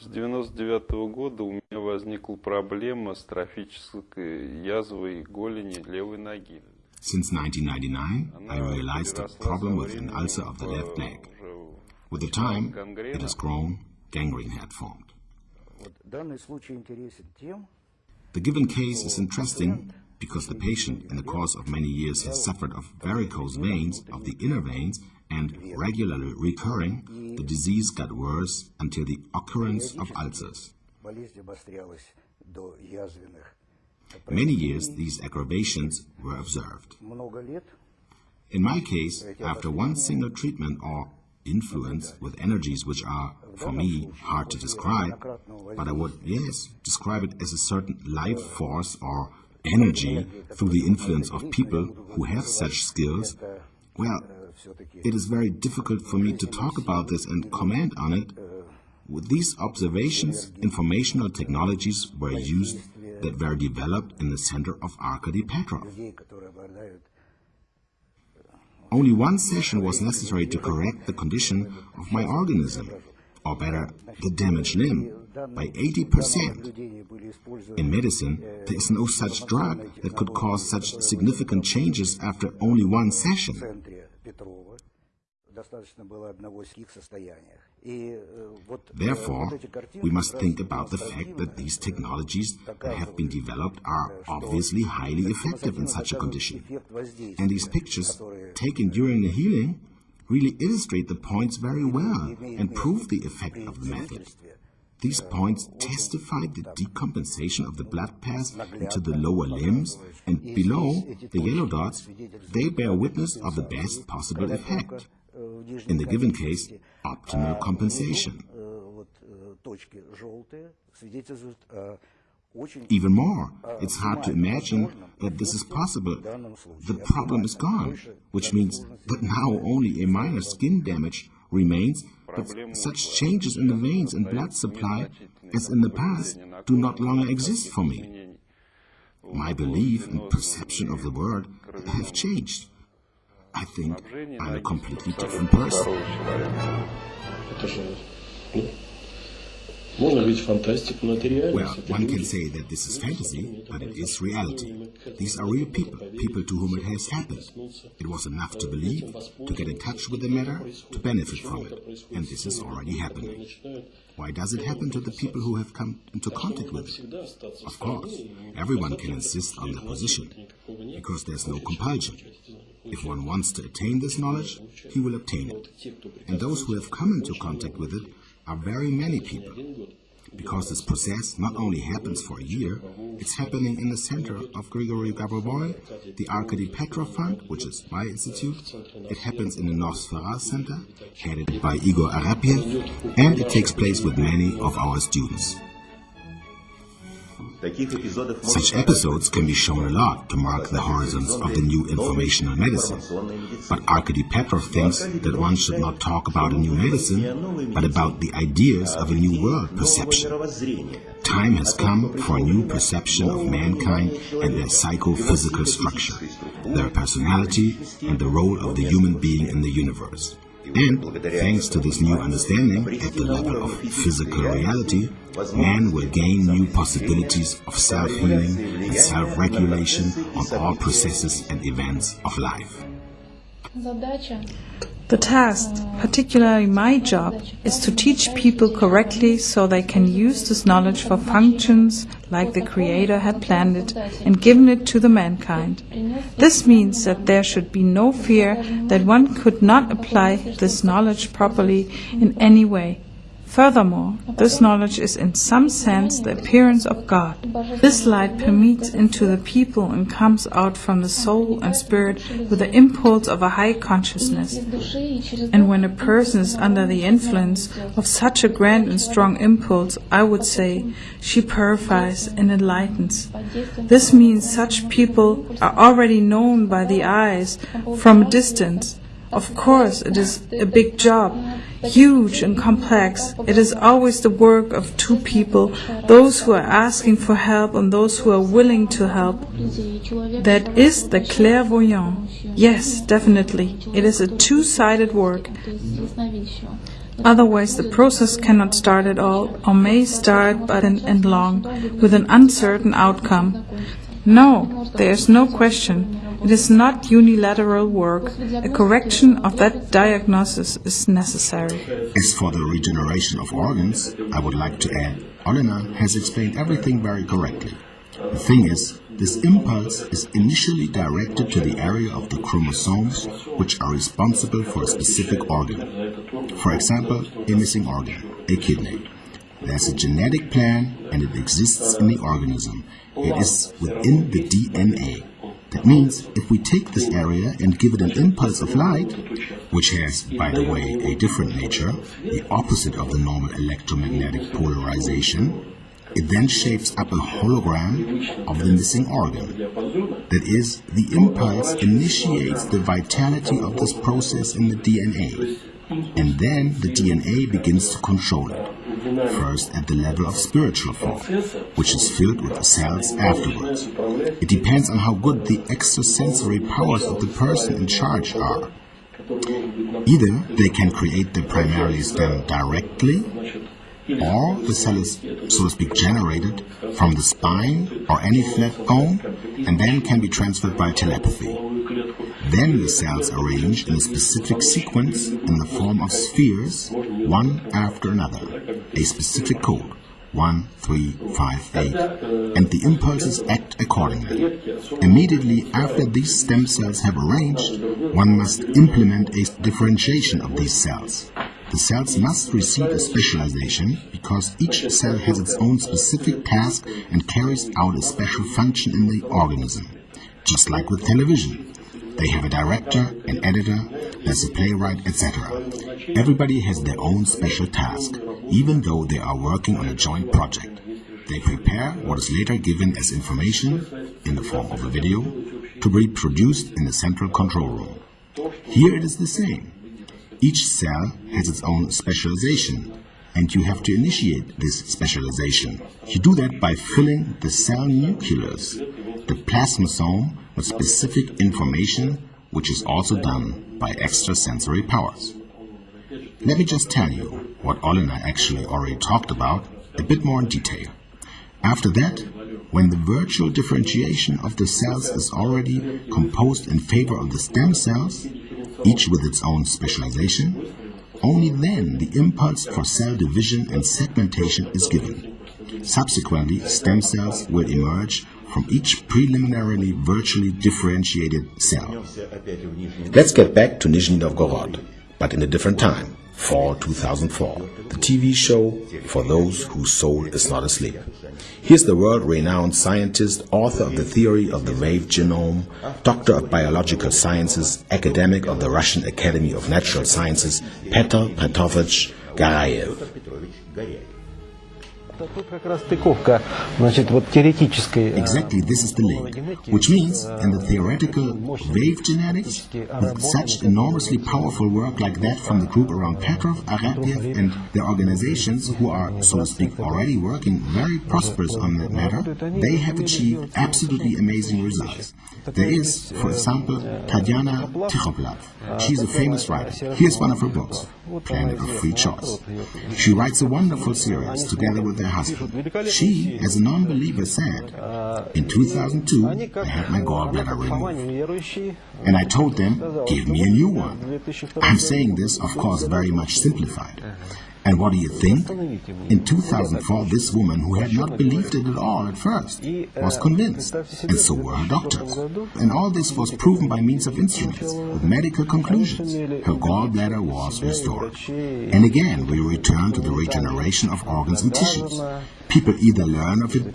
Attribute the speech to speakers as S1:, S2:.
S1: С 99 года у меня возникла проблема с трофической язвой голени левой ноги.
S2: Since 1999, I realized a problem with an ulcer of the left leg. With the time, it has grown, gangrene had formed. The given case is interesting because the patient in the course of many years has suffered of varicose veins of the inner veins and regularly recurring, the disease got worse until the occurrence of ulcers. Many years these aggravations were observed. In my case, after one single treatment or influence with energies which are, for me, hard to describe, but I would, yes, describe it as a certain life force or energy through the influence of people who have such skills, well, it is very difficult for me to talk about this and comment on it. With these observations, informational technologies were used that were developed in the center of Arkady Petrov. Only one session was necessary to correct the condition of my organism, or better, the damaged limb, by 80%. In medicine, there is no such drug that could cause such significant changes after only one session. Therefore, we must think about the fact that these technologies that have been developed are obviously highly effective in such a condition. And these pictures, taken during the healing, really illustrate the points very well and prove the effect of the method. These points testify the decompensation of the blood paths into the lower limbs, and below, the yellow dots, they bear witness of the best possible effect. In the given case, optimal compensation. Even more, it's hard to imagine that this is possible. The problem is gone, which means that now only a minor skin damage remains, but such changes in the veins and blood supply as in the past do not longer exist for me. My belief and perception of the world have changed. I think I'm a completely different person. Well, one can say that this is fantasy, but it is reality. These are real people, people to whom it has happened. It was enough to believe, to get in touch with the matter, to benefit from it. And this is already happening. Why does it happen to the people who have come into contact with it? Of course, everyone can insist on their position, because there's no compulsion. If one wants to attain this knowledge, he will obtain it. And those who have come into contact with it are very many people. Because this process not only happens for a year, it's happening in the center of Grigory Grabovoy, the Arkady Petrov Fund, which is my institute. It happens in the Noosfera Center, headed by Igor Arapiev, and it takes place with many of our students. Such episodes can be shown a lot to mark the horizons of the new informational medicine. But Arkady Petrov thinks that one should not talk about a new medicine, but about the ideas of a new world perception. Time has come for a new perception of mankind and their psychophysical structure, their personality, and the role of the human being in the universe. And thanks to this new understanding at the level of physical reality, man will gain new possibilities of self-healing and self-regulation on all processes and events of life.
S3: The task, particularly my job, is to teach people correctly so they can use this knowledge for functions like the Creator had planned it and given it to the mankind. This means that there should be no fear that one could not apply this knowledge properly in any way. Furthermore, this knowledge is in some sense the appearance of God. This light permeates into the people and comes out from the soul and spirit with the impulse of a high consciousness. And when a person is under the influence of such a grand and strong impulse, I would say she purifies and enlightens. This means such people are already known by the eyes from a distance. Of course, it is a big job, huge and complex. It is always the work of two people, those who are asking for help and those who are willing to help. That is the clairvoyant. Yes, definitely. It is a two-sided work. Otherwise, the process cannot start at all, or may start but end long, with an uncertain outcome. No, there is no question. It is not unilateral work. A correction of that diagnosis is necessary.
S2: As for the regeneration of organs, I would like to add, Olena has explained everything very correctly. The thing is, this impulse is initially directed to the area of the chromosomes which are responsible for a specific organ. For example, a missing organ, a kidney. There's a genetic plan and it exists in the organism. It is within the DNA. That means if we take this area and give it an impulse of light, which has, by the way, a different nature, the opposite of the normal electromagnetic polarization, it then shapes up a hologram of the missing organ. That is, the impulse initiates the vitality of this process in the DNA, and then the DNA begins to control it. First at the level of spiritual form, which is filled with cells afterwards. It depends on how good the extrasensory powers of the person in charge are. Either they can create the primary stem directly, or the cell is, so to speak, generated from the spine or any flat bone and then can be transferred by telepathy. Then the cells arrange in a specific sequence in the form of spheres, one after another, a specific code. 1, 3, 5, 8, and the impulses act accordingly. Immediately after these stem cells have arranged, one must implement a differentiation of these cells. The cells must receive a specialization because each cell has its own specific task and carries out a special function in the organism. Just like with television. They have a director, an editor, there's a playwright, etc. Everybody has their own special task, even though they are working on a joint project. They prepare what is later given as information, in the form of a video, to be produced in the central control room. Here it is the same. Each cell has its own specialization, and you have to initiate this specialization. You do that by filling the cell nucleus, the plasmasome, with specific information, which is also done by extrasensory powers. Let me just tell you what Olena actually already talked about a bit more in detail. After that, when the virtual differentiation of the cells is already composed in favor of the stem cells, each with its own specialization, only then the impulse for cell division and segmentation is given. Subsequently, stem cells will emerge from each preliminarily virtually differentiated cell. Let's get back to Nizhny Novgorod, but in a different time, fall 2004, the TV show for those whose soul is not asleep. Here's the world-renowned scientist, author of the theory of the wave genome, doctor of biological sciences, academic of the Russian Academy of Natural Sciences, Petr Petrovich Garayev. Exactly, this is the link. Which means, in the theoretical wave genetics, with such enormously powerful work like that from the group around Petrov, Arefiev, and the organizations who are, so to speak, already working very prosperous on that matter, they have achieved absolutely amazing results. There is, for example, Tatiana Tikhoplav. She's a famous writer. Here's one of her books, Planet of Free Choice. She writes a wonderful series together with her husband. She, as a non-believer, said, in 2002, I had my gallbladder removed. And I told them, give me a new one. I'm saying this, of course, very much simplified. And what do you think? In 2004, this woman, who had not believed it at all at first, was convinced, and so were her doctors. And all this was proven by means of instruments, with medical conclusions. Her gallbladder was restored. And again, we return to the regeneration of organs and tissues. People either learn of it